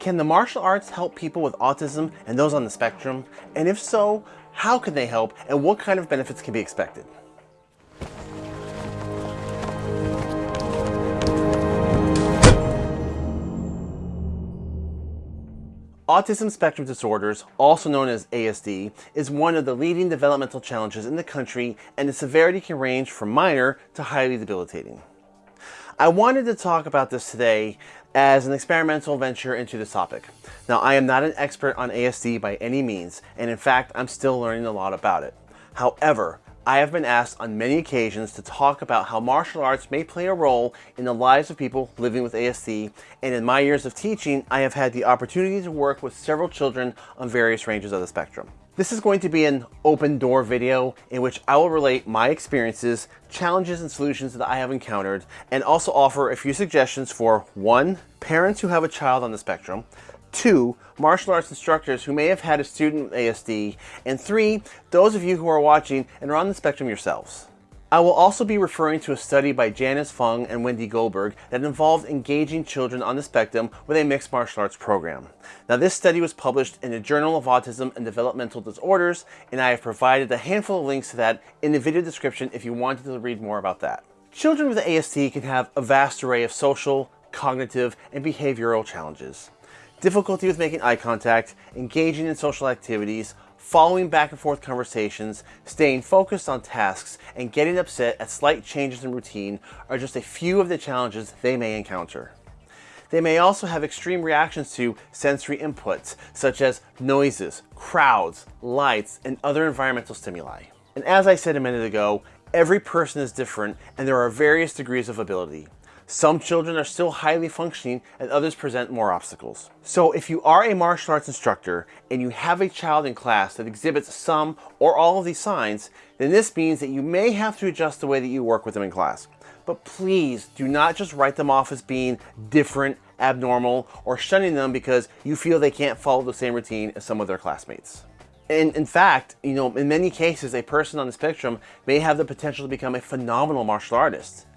Can the martial arts help people with autism and those on the spectrum? And if so, how can they help and what kind of benefits can be expected? Autism spectrum disorders, also known as ASD, is one of the leading developmental challenges in the country and the severity can range from minor to highly debilitating. I wanted to talk about this today as an experimental venture into this topic. Now, I am not an expert on ASD by any means, and in fact, I'm still learning a lot about it. However, I have been asked on many occasions to talk about how martial arts may play a role in the lives of people living with ASD, and in my years of teaching, I have had the opportunity to work with several children on various ranges of the spectrum. This is going to be an open door video in which I will relate my experiences, challenges and solutions that I have encountered, and also offer a few suggestions for one, parents who have a child on the spectrum, two, martial arts instructors who may have had a student with ASD, and three, those of you who are watching and are on the spectrum yourselves. I will also be referring to a study by Janice Phung and Wendy Goldberg that involved engaging children on the spectrum with a mixed martial arts program. Now this study was published in the Journal of Autism and Developmental Disorders and I have provided a handful of links to that in the video description if you wanted to read more about that. Children with ASD can have a vast array of social, cognitive, and behavioral challenges difficulty with making eye contact, engaging in social activities, following back and forth conversations, staying focused on tasks, and getting upset at slight changes in routine are just a few of the challenges they may encounter. They may also have extreme reactions to sensory inputs, such as noises, crowds, lights, and other environmental stimuli. And as I said a minute ago, every person is different and there are various degrees of ability. Some children are still highly functioning and others present more obstacles. So if you are a martial arts instructor and you have a child in class that exhibits some or all of these signs, then this means that you may have to adjust the way that you work with them in class. But please do not just write them off as being different, abnormal, or shunning them because you feel they can't follow the same routine as some of their classmates. And in fact, you know, in many cases, a person on the spectrum may have the potential to become a phenomenal martial artist.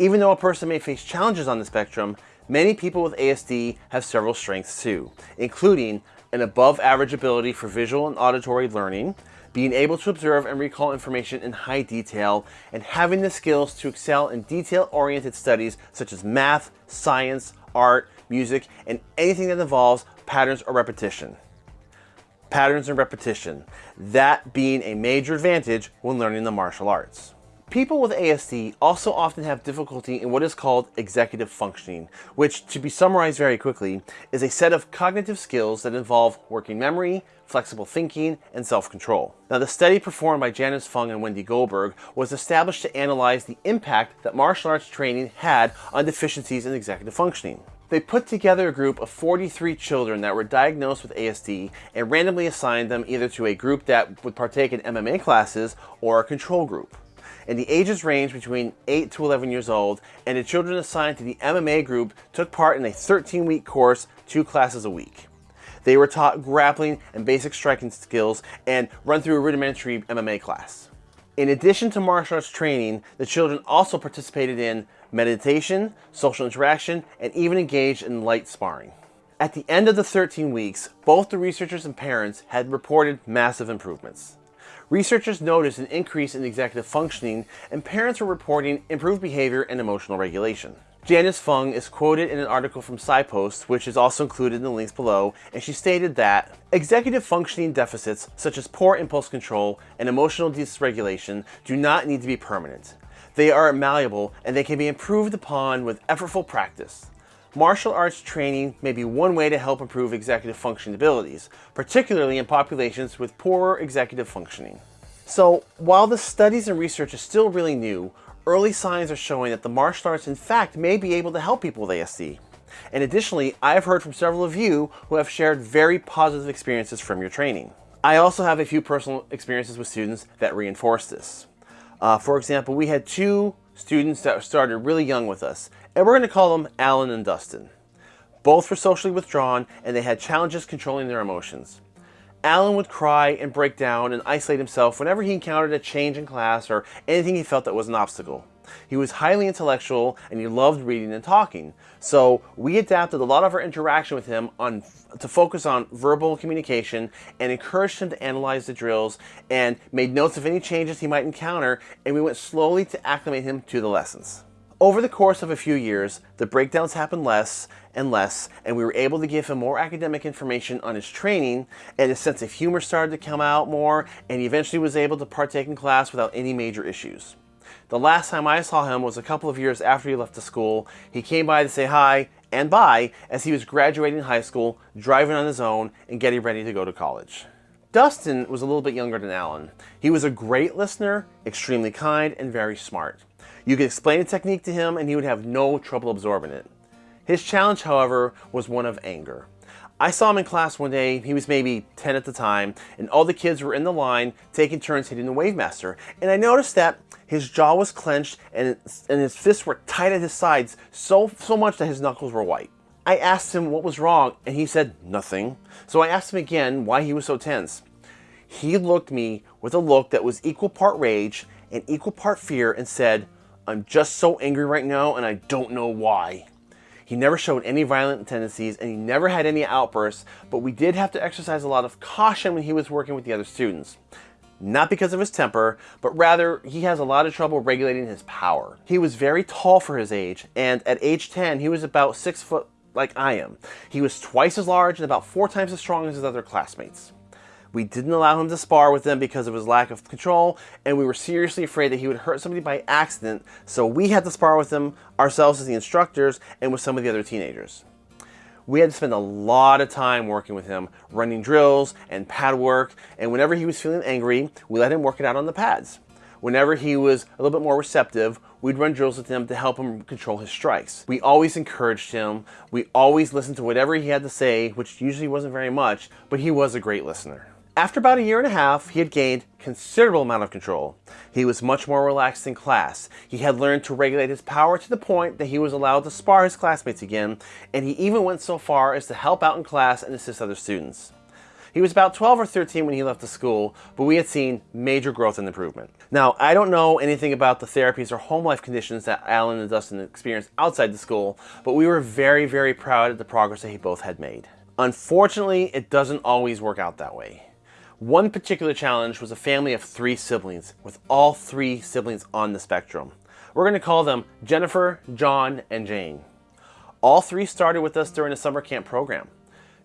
Even though a person may face challenges on the spectrum, many people with ASD have several strengths too, including an above average ability for visual and auditory learning, being able to observe and recall information in high detail, and having the skills to excel in detail-oriented studies such as math, science, art, music, and anything that involves patterns or repetition. Patterns and repetition, that being a major advantage when learning the martial arts. People with ASD also often have difficulty in what is called executive functioning, which, to be summarized very quickly, is a set of cognitive skills that involve working memory, flexible thinking, and self-control. Now, the study performed by Janice Phung and Wendy Goldberg was established to analyze the impact that martial arts training had on deficiencies in executive functioning. They put together a group of 43 children that were diagnosed with ASD and randomly assigned them either to a group that would partake in MMA classes or a control group and the ages range between 8 to 11 years old, and the children assigned to the MMA group took part in a 13-week course, two classes a week. They were taught grappling and basic striking skills and run through a rudimentary MMA class. In addition to martial arts training, the children also participated in meditation, social interaction, and even engaged in light sparring. At the end of the 13 weeks, both the researchers and parents had reported massive improvements. Researchers noticed an increase in executive functioning and parents were reporting improved behavior and emotional regulation. Janice Phung is quoted in an article from PsyPost, which is also included in the links below, and she stated that executive functioning deficits such as poor impulse control and emotional dysregulation do not need to be permanent. They are malleable and they can be improved upon with effortful practice. Martial arts training may be one way to help improve executive function abilities, particularly in populations with poorer executive functioning. So while the studies and research is still really new, early signs are showing that the martial arts in fact may be able to help people with ASD. And additionally, I've heard from several of you who have shared very positive experiences from your training. I also have a few personal experiences with students that reinforce this. Uh, for example, we had two students that started really young with us, and we're going to call them Alan and Dustin. Both were socially withdrawn and they had challenges controlling their emotions. Alan would cry and break down and isolate himself whenever he encountered a change in class or anything he felt that was an obstacle. He was highly intellectual and he loved reading and talking. So we adapted a lot of our interaction with him on to focus on verbal communication and encouraged him to analyze the drills and made notes of any changes he might encounter and we went slowly to acclimate him to the lessons. Over the course of a few years, the breakdowns happened less and less, and we were able to give him more academic information on his training, and his sense of humor started to come out more, and he eventually was able to partake in class without any major issues. The last time I saw him was a couple of years after he left the school. He came by to say hi and bye as he was graduating high school, driving on his own, and getting ready to go to college. Dustin was a little bit younger than Alan. He was a great listener, extremely kind, and very smart. You could explain a technique to him and he would have no trouble absorbing it. His challenge, however, was one of anger. I saw him in class one day, he was maybe 10 at the time, and all the kids were in the line taking turns hitting the Wave Master. And I noticed that his jaw was clenched and, and his fists were tight at his sides, so, so much that his knuckles were white. I asked him what was wrong, and he said nothing. So I asked him again why he was so tense. He looked me with a look that was equal part rage and equal part fear and said, I'm just so angry right now and I don't know why. He never showed any violent tendencies and he never had any outbursts, but we did have to exercise a lot of caution when he was working with the other students. Not because of his temper, but rather he has a lot of trouble regulating his power. He was very tall for his age, and at age 10, he was about 6 foot like I am. He was twice as large and about 4 times as strong as his other classmates. We didn't allow him to spar with them because of his lack of control, and we were seriously afraid that he would hurt somebody by accident, so we had to spar with him ourselves as the instructors and with some of the other teenagers. We had to spend a lot of time working with him, running drills and pad work, and whenever he was feeling angry, we let him work it out on the pads. Whenever he was a little bit more receptive, we'd run drills with him to help him control his strikes. We always encouraged him. We always listened to whatever he had to say, which usually wasn't very much, but he was a great listener. After about a year and a half, he had gained considerable amount of control. He was much more relaxed in class. He had learned to regulate his power to the point that he was allowed to spar his classmates again, and he even went so far as to help out in class and assist other students. He was about 12 or 13 when he left the school, but we had seen major growth and improvement. Now, I don't know anything about the therapies or home life conditions that Alan and Dustin experienced outside the school, but we were very, very proud of the progress that he both had made. Unfortunately, it doesn't always work out that way. One particular challenge was a family of three siblings, with all three siblings on the spectrum. We're going to call them Jennifer, John, and Jane. All three started with us during a summer camp program.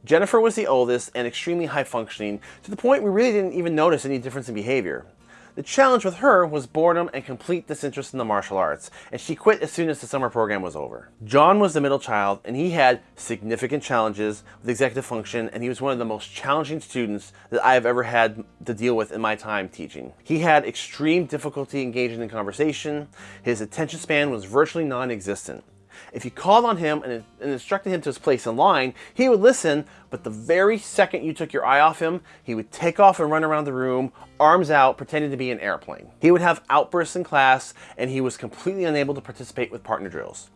Jennifer was the oldest and extremely high functioning, to the point we really didn't even notice any difference in behavior. The challenge with her was boredom and complete disinterest in the martial arts, and she quit as soon as the summer program was over. John was the middle child, and he had significant challenges with executive function, and he was one of the most challenging students that I have ever had to deal with in my time teaching. He had extreme difficulty engaging in conversation, his attention span was virtually non-existent. If you called on him and, and instructed him to his place in line, he would listen, but the very second you took your eye off him, he would take off and run around the room, arms out, pretending to be an airplane. He would have outbursts in class, and he was completely unable to participate with partner drills.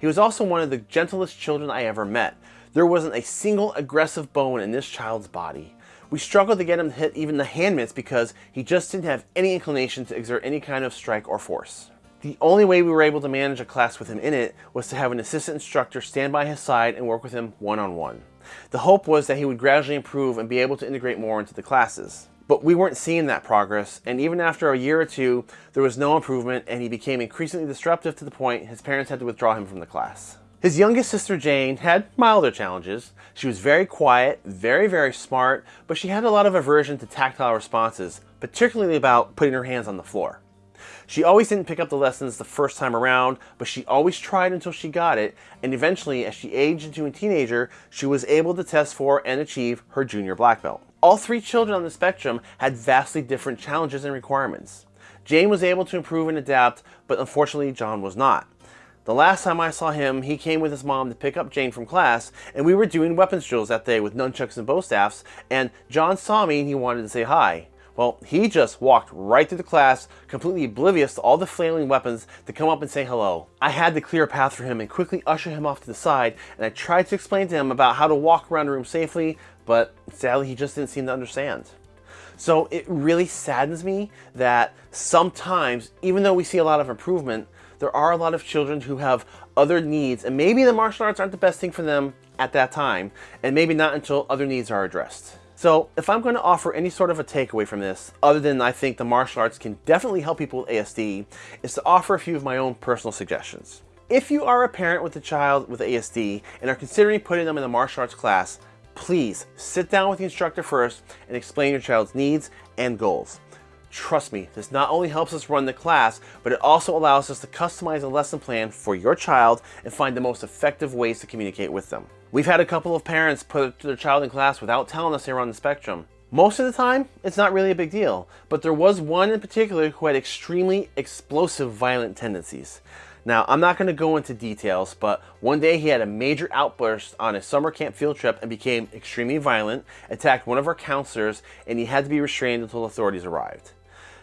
He was also one of the gentlest children I ever met. There wasn't a single aggressive bone in this child's body. We struggled to get him to hit even the hand mitts because he just didn't have any inclination to exert any kind of strike or force. The only way we were able to manage a class with him in it was to have an assistant instructor stand by his side and work with him one-on-one. -on -one. The hope was that he would gradually improve and be able to integrate more into the classes. But we weren't seeing that progress, and even after a year or two, there was no improvement and he became increasingly disruptive to the point his parents had to withdraw him from the class. His youngest sister Jane had milder challenges. She was very quiet, very, very smart, but she had a lot of aversion to tactile responses, particularly about putting her hands on the floor. She always didn't pick up the lessons the first time around, but she always tried until she got it, and eventually, as she aged into a teenager, she was able to test for and achieve her junior black belt. All three children on the spectrum had vastly different challenges and requirements. Jane was able to improve and adapt, but unfortunately John was not. The last time I saw him, he came with his mom to pick up Jane from class, and we were doing weapons drills that day with nunchucks and bow staffs, and John saw me and he wanted to say hi. Well, he just walked right through the class, completely oblivious to all the flailing weapons to come up and say hello. I had to clear a path for him and quickly usher him off to the side, and I tried to explain to him about how to walk around the room safely, but sadly he just didn't seem to understand. So it really saddens me that sometimes, even though we see a lot of improvement, there are a lot of children who have other needs and maybe the martial arts aren't the best thing for them at that time and maybe not until other needs are addressed. So if I'm going to offer any sort of a takeaway from this, other than I think the martial arts can definitely help people with ASD, is to offer a few of my own personal suggestions. If you are a parent with a child with ASD and are considering putting them in a martial arts class, please sit down with the instructor first and explain your child's needs and goals. Trust me, this not only helps us run the class, but it also allows us to customize a lesson plan for your child and find the most effective ways to communicate with them. We've had a couple of parents put their child in class without telling us they were on the spectrum. Most of the time, it's not really a big deal, but there was one in particular who had extremely explosive violent tendencies. Now, I'm not going to go into details, but one day he had a major outburst on a summer camp field trip and became extremely violent, attacked one of our counselors, and he had to be restrained until authorities arrived.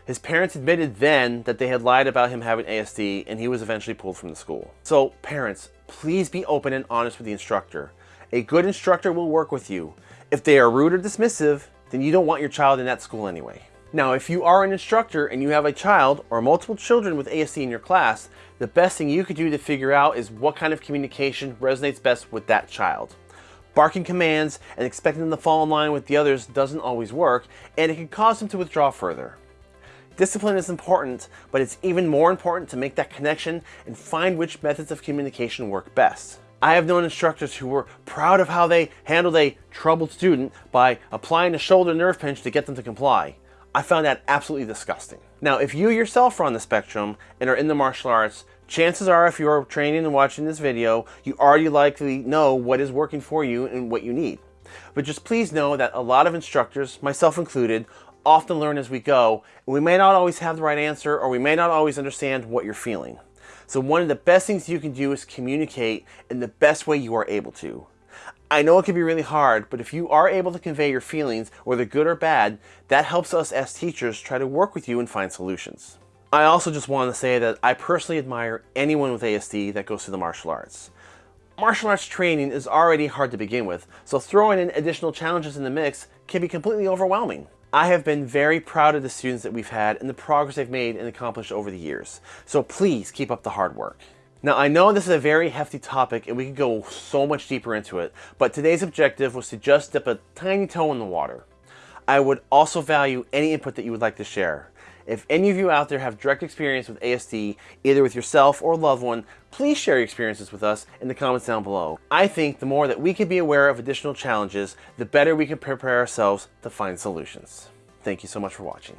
His parents admitted then that they had lied about him having ASD and he was eventually pulled from the school. So parents, please be open and honest with the instructor. A good instructor will work with you. If they are rude or dismissive, then you don't want your child in that school anyway. Now, if you are an instructor and you have a child or multiple children with ASD in your class, the best thing you could do to figure out is what kind of communication resonates best with that child. Barking commands and expecting them to fall in line with the others doesn't always work, and it can cause them to withdraw further. Discipline is important, but it's even more important to make that connection and find which methods of communication work best. I have known instructors who were proud of how they handled a troubled student by applying a shoulder nerve pinch to get them to comply. I found that absolutely disgusting. Now, if you yourself are on the spectrum and are in the martial arts, chances are if you're training and watching this video, you already likely know what is working for you and what you need. But just please know that a lot of instructors, myself included, often learn as we go, and we may not always have the right answer or we may not always understand what you're feeling. So one of the best things you can do is communicate in the best way you are able to. I know it can be really hard, but if you are able to convey your feelings, whether good or bad, that helps us as teachers try to work with you and find solutions. I also just want to say that I personally admire anyone with ASD that goes to the martial arts. Martial arts training is already hard to begin with, so throwing in additional challenges in the mix can be completely overwhelming. I have been very proud of the students that we've had and the progress they've made and accomplished over the years. So please keep up the hard work. Now I know this is a very hefty topic and we could go so much deeper into it, but today's objective was to just dip a tiny toe in the water. I would also value any input that you would like to share. If any of you out there have direct experience with ASD, either with yourself or a loved one, please share your experiences with us in the comments down below. I think the more that we can be aware of additional challenges, the better we can prepare ourselves to find solutions. Thank you so much for watching.